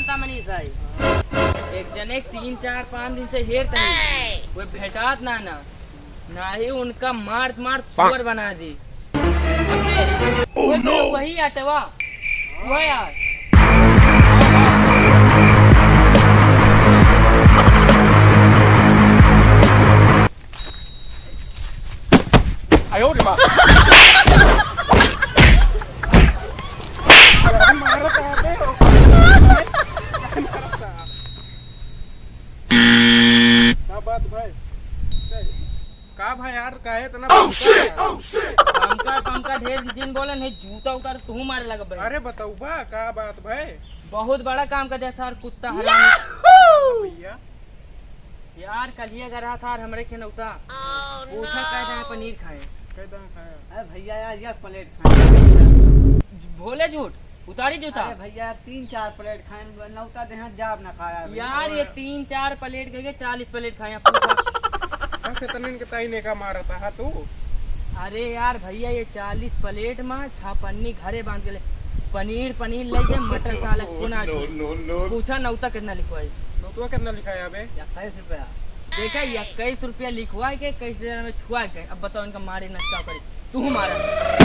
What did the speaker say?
जानता मनीष भाई एक जने तीन चार पाँच दिन से हेर वो भेटात ना ना। ना ही उनका मार मार सुअर बना दी। वो तो वही आटवा वो यार। का बात भाई। का भाई यार काहे इतना पंका पंका ढेर दिन बोले नहीं जूता उतार तू मारे लगा भाई। अरे बताऊ बा का बात भाई? बहुत बड़ा काम कर दिया सर कुत्ता भैया। यार कल ही अगर सर हमरे के नौता पूछा कह जाए पनीर खाए। कैदा खाया? अरे भैया यार एक प्लेट खाए। भोले झूठ। उतारी जूता भैया तीन चार प्लेट खाए नौता देहा जाब ना खाया यार ये तीन चार प्लेट गए चालीस प्लेट ऐसे तनिन के ताई ने का मारा था? हा तू? अरे यार भैया ये चालीस प्लेट में पन्नी घरे बाँध के ले। पनीर पनीर ले जाए मटर सालक पुना पूछा नौता कितना लिखवाई? नोतवा कितना लिखाया बे? इक्कीस रुपया। देखा इक्कीस रुपया लिखवा के कैसे में छुआ के। अब बताओ इनका मारे नक्का करे तू मारा।